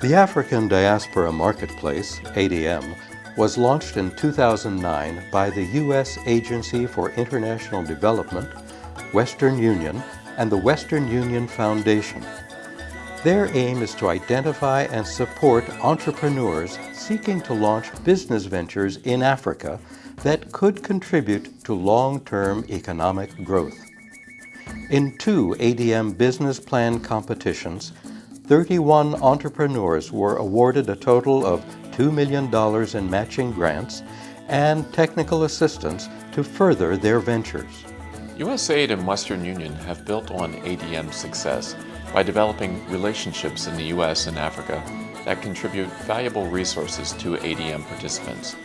The African Diaspora Marketplace, ADM, was launched in 2009 by the U.S. Agency for International Development, Western Union, and the Western Union Foundation. Their aim is to identify and support entrepreneurs seeking to launch business ventures in Africa that could contribute to long-term economic growth. In two ADM business plan competitions, 31 entrepreneurs were awarded a total of $2 million in matching grants and technical assistance to further their ventures. USAID and Western Union have built on ADM's success by developing relationships in the U.S. and Africa that contribute valuable resources to ADM participants.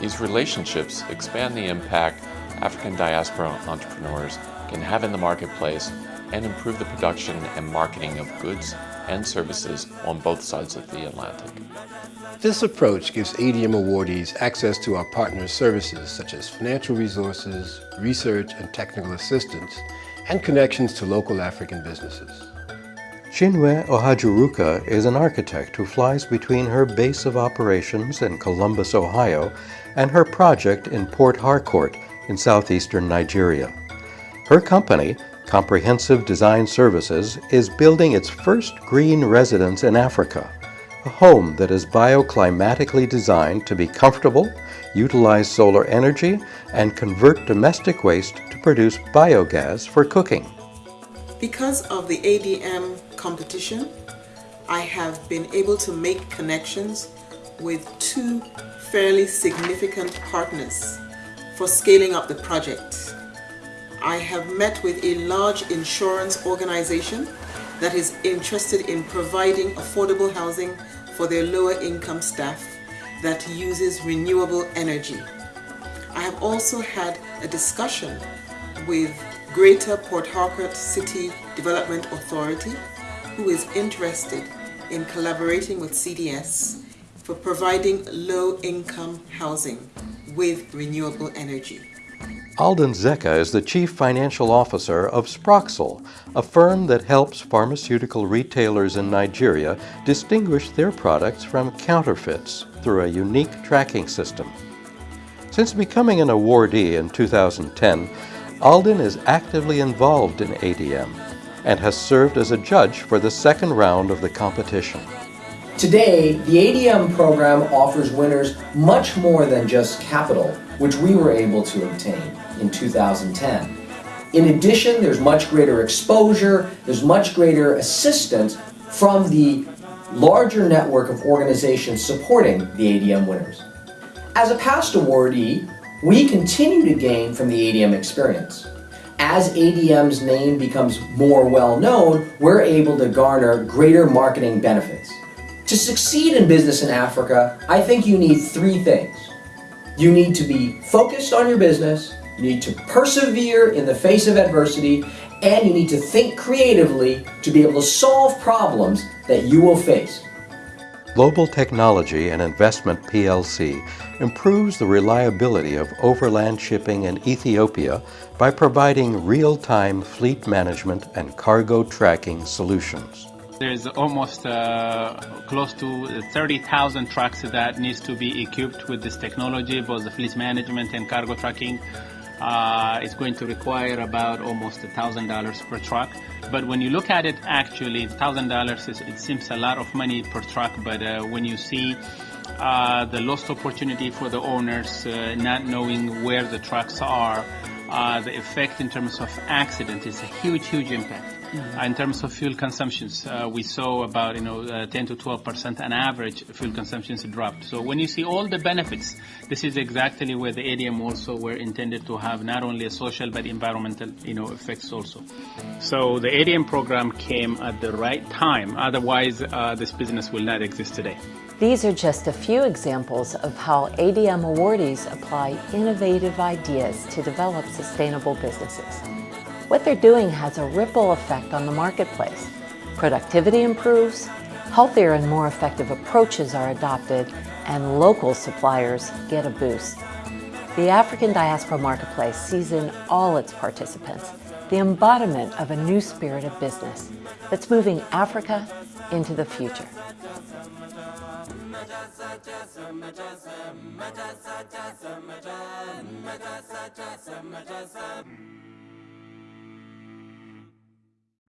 These relationships expand the impact African diaspora entrepreneurs can have in the marketplace and improve the production and marketing of goods and services on both sides of the Atlantic. This approach gives ADM awardees access to our partners' services such as financial resources, research and technical assistance, and connections to local African businesses. Chinwe Ohajuruka is an architect who flies between her base of operations in Columbus, Ohio, and her project in Port Harcourt in southeastern Nigeria. Her company, Comprehensive Design Services is building its first green residence in Africa, a home that is bioclimatically designed to be comfortable, utilize solar energy, and convert domestic waste to produce biogas for cooking. Because of the ADM competition, I have been able to make connections with two fairly significant partners for scaling up the project. I have met with a large insurance organization that is interested in providing affordable housing for their lower income staff that uses renewable energy. I have also had a discussion with Greater Port Harcourt City Development Authority who is interested in collaborating with CDS for providing low-income housing with renewable energy. Alden Zeka is the Chief Financial Officer of Sproxil, a firm that helps pharmaceutical retailers in Nigeria distinguish their products from counterfeits through a unique tracking system. Since becoming an awardee in 2010, Alden is actively involved in ADM and has served as a judge for the second round of the competition. Today, the ADM program offers winners much more than just capital, which we were able to obtain in 2010. In addition, there's much greater exposure, there's much greater assistance from the larger network of organizations supporting the ADM winners. As a past awardee, we continue to gain from the ADM experience. As ADM's name becomes more well known, we're able to garner greater marketing benefits. To succeed in business in Africa, I think you need three things. You need to be focused on your business, you need to persevere in the face of adversity, and you need to think creatively to be able to solve problems that you will face. Global Technology and Investment PLC improves the reliability of overland shipping in Ethiopia by providing real-time fleet management and cargo tracking solutions. There's almost uh, close to 30,000 trucks that needs to be equipped with this technology, both the fleet management and cargo tracking. Uh, it's going to require about almost $1,000 per truck. But when you look at it, actually, $1,000, it seems a lot of money per truck, but uh, when you see uh, the lost opportunity for the owners, uh, not knowing where the trucks are, uh, the effect in terms of accident is a huge, huge impact. Mm-hmm. in terms of fuel consumptions, uh, we saw about you know uh, 10 to 12 percent on average fuel consumptions dropped. So when you see all the benefits, this is exactly where the ADM also were intended to have not only a social but environmental you know effects also. So the ADM program came at the right time. Otherwise, uh, this business will not exist today. These are just a few examples of how ADM awardees apply innovative ideas to develop sustainable businesses. What they're doing has a ripple effect on the marketplace. Productivity improves, healthier and more effective approaches are adopted, and local suppliers get a boost. The African Diaspora Marketplace sees in all its participants the embodiment of a new spirit of business that's moving Africa into the future. Mm-hmm.